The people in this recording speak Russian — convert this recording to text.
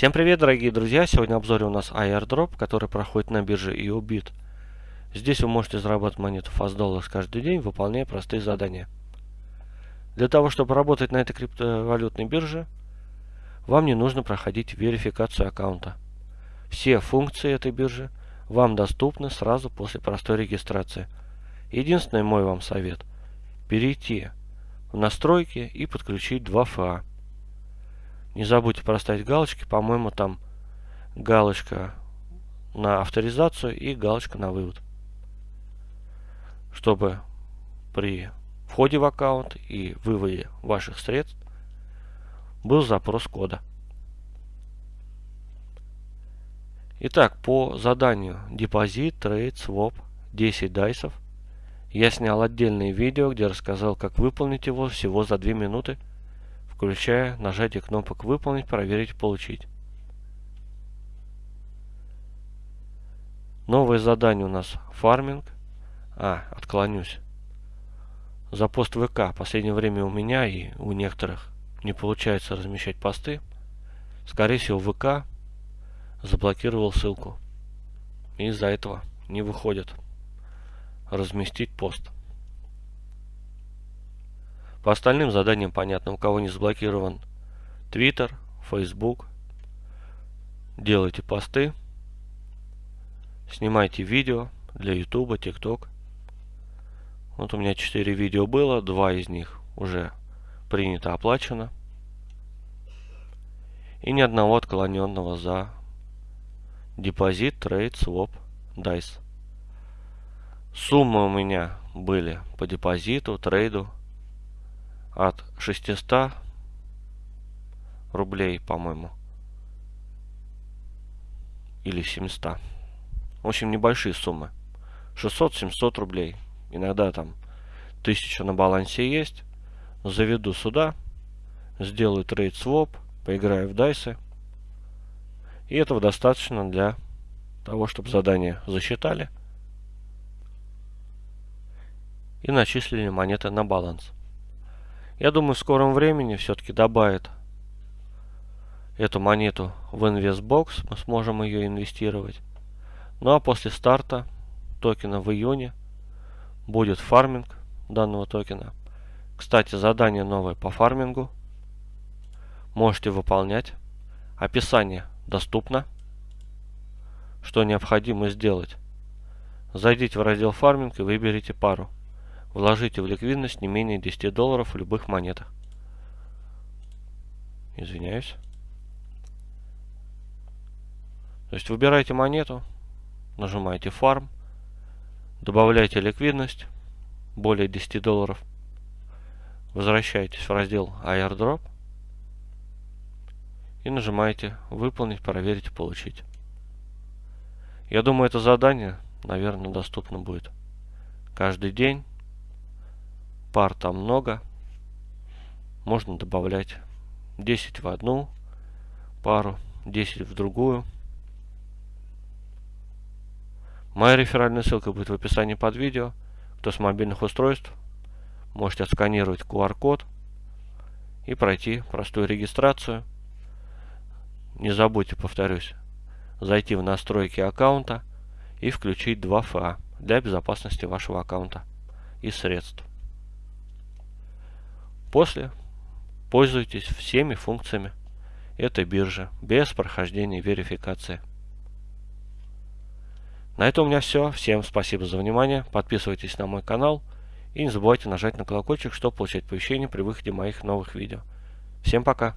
Всем привет, дорогие друзья! Сегодня в обзоре у нас airdrop, который проходит на бирже EOBIT. Здесь вы можете зарабатывать монету Fast Dollars каждый день, выполняя простые задания. Для того, чтобы работать на этой криптовалютной бирже, вам не нужно проходить верификацию аккаунта. Все функции этой биржи вам доступны сразу после простой регистрации. Единственный мой вам совет – перейти в настройки и подключить 2FA. Не забудьте проставить галочки, по-моему там галочка на авторизацию и галочка на вывод. Чтобы при входе в аккаунт и выводе ваших средств был запрос кода. Итак, по заданию депозит, трейд, своп, 10 дайсов я снял отдельное видео, где рассказал, как выполнить его всего за 2 минуты, включая нажатие кнопок «Выполнить», «Проверить», «Получить». Новое задание у нас фарминг. А, отклонюсь. За пост ВК. Последнее время у меня и у некоторых не получается размещать посты. Скорее всего ВК заблокировал ссылку. И из-за этого не выходит разместить пост. По остальным заданиям понятно, у кого не заблокирован Twitter, Facebook. Делайте посты. Снимайте видео для YouTube, TikTok. Вот у меня 4 видео было, два из них уже принято, оплачено. И ни одного отклоненного за депозит, трейд, своп, дайс. Суммы у меня были по депозиту, трейду от 600 рублей, по-моему. Или 700. В общем, небольшие суммы. 600-700 рублей. Иногда там 1000 на балансе есть. Заведу сюда. Сделаю трейд своп. Поиграю в дайсы. И этого достаточно для того, чтобы задание засчитали и начислили монеты на баланс. Я думаю, в скором времени все-таки добавят эту монету в инвестбокс, мы сможем ее инвестировать. Ну а после старта токена в июне будет фарминг данного токена. Кстати, задание новое по фармингу. Можете выполнять. Описание доступно. Что необходимо сделать? Зайдите в раздел фарминг и выберите пару. Вложите в ликвидность не менее 10 долларов в любых монетах. Извиняюсь. То есть выбираете монету, нажимаете фарм, добавляете ликвидность более 10 долларов, возвращаетесь в раздел airdrop и нажимаете выполнить, проверить, получить. Я думаю, это задание, наверное, доступно будет каждый день пар там много. Можно добавлять 10 в одну пару, 10 в другую. Моя реферальная ссылка будет в описании под видео. Кто с мобильных устройств, можете отсканировать QR-код и пройти простую регистрацию. Не забудьте, повторюсь, зайти в настройки аккаунта и включить 2FA для безопасности вашего аккаунта и средств. После пользуйтесь всеми функциями этой биржи без прохождения верификации. На этом у меня все. Всем спасибо за внимание. Подписывайтесь на мой канал. И не забывайте нажать на колокольчик, чтобы получать оповещения при выходе моих новых видео. Всем пока!